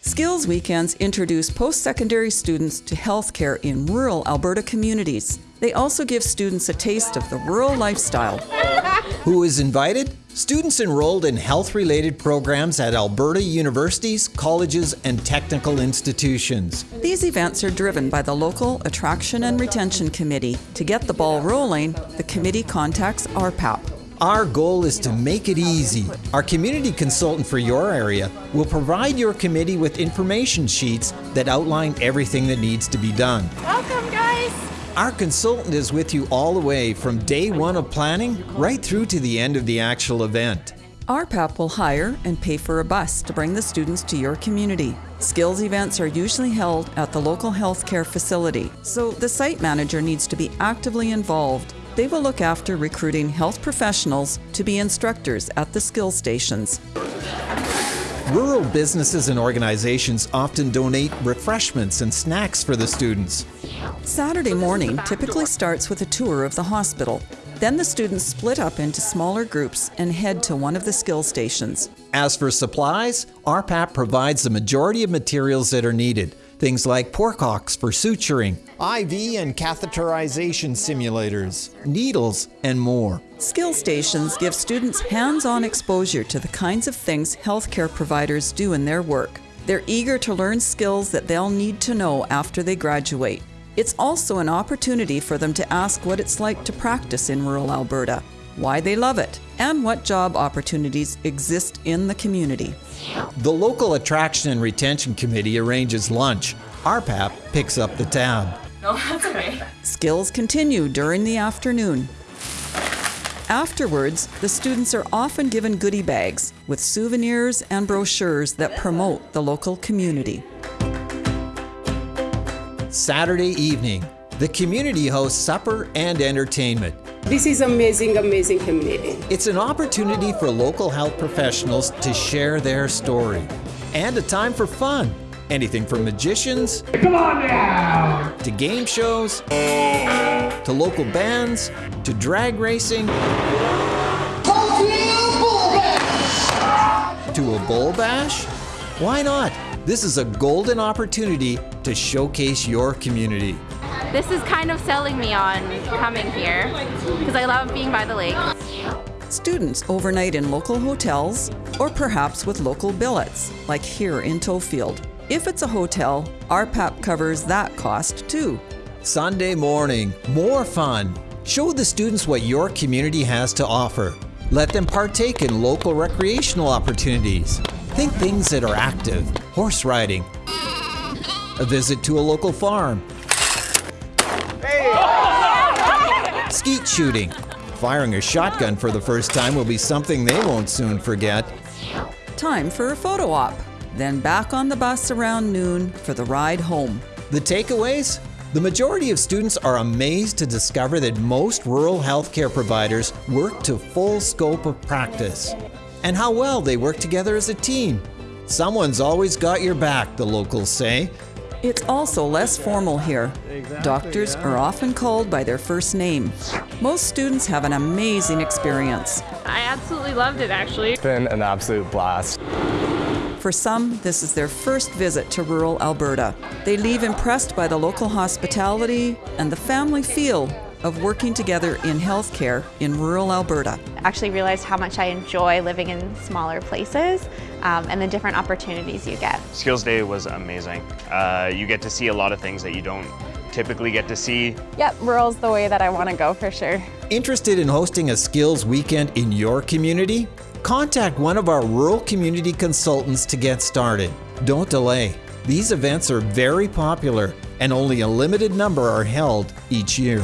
Skills Weekends introduce post-secondary students to healthcare in rural Alberta communities. They also give students a taste of the rural lifestyle. Who is invited? Students enrolled in health-related programs at Alberta universities, colleges, and technical institutions. These events are driven by the local Attraction and Retention Committee. To get the ball rolling, the committee contacts RPAP. Our goal is to make it easy. Our community consultant for your area will provide your committee with information sheets that outline everything that needs to be done. Welcome, guys. Our consultant is with you all the way from day one of planning right through to the end of the actual event. RPAP will hire and pay for a bus to bring the students to your community. Skills events are usually held at the local healthcare facility, so the site manager needs to be actively involved. They will look after recruiting health professionals to be instructors at the skill stations. Rural businesses and organizations often donate refreshments and snacks for the students. Saturday morning typically starts with a tour of the hospital. Then the students split up into smaller groups and head to one of the skill stations. As for supplies, RPAP provides the majority of materials that are needed. Things like pork porkhocks for suturing, IV and catheterization simulators, needles, and more. Skill stations give students hands-on exposure to the kinds of things healthcare providers do in their work. They're eager to learn skills that they'll need to know after they graduate. It's also an opportunity for them to ask what it's like to practice in rural Alberta, why they love it, and what job opportunities exist in the community. The local Attraction and Retention Committee arranges lunch. RPAP picks up the tab. No, that's okay. Skills continue during the afternoon. Afterwards, the students are often given goodie bags with souvenirs and brochures that promote the local community. Saturday evening, the community hosts supper and entertainment. This is amazing, amazing community. It's an opportunity for local health professionals to share their story. And a time for fun. Anything from magicians Come on now! to game shows to local bands to drag racing to a bull bash? Why not? This is a golden opportunity to showcase your community. This is kind of selling me on coming here because I love being by the lake. Students overnight in local hotels or perhaps with local billets, like here in Tofield. If it's a hotel, RPAP covers that cost too. Sunday morning, more fun. Show the students what your community has to offer. Let them partake in local recreational opportunities. Think things that are active, horse riding, a visit to a local farm, skeet shooting. Firing a shotgun for the first time will be something they won't soon forget. Time for a photo op. Then back on the bus around noon for the ride home. The takeaways? The majority of students are amazed to discover that most rural healthcare providers work to full scope of practice and how well they work together as a team. Someone's always got your back, the locals say. It's also less formal here. Doctors are often called by their first name. Most students have an amazing experience. I absolutely loved it actually. It's been an absolute blast. For some, this is their first visit to rural Alberta. They leave impressed by the local hospitality and the family feel of working together in healthcare in rural Alberta. I actually realized how much I enjoy living in smaller places um, and the different opportunities you get. Skills Day was amazing. Uh, you get to see a lot of things that you don't typically get to see. Yep, rural's the way that I want to go for sure. Interested in hosting a skills weekend in your community? Contact one of our rural community consultants to get started. Don't delay. These events are very popular and only a limited number are held each year.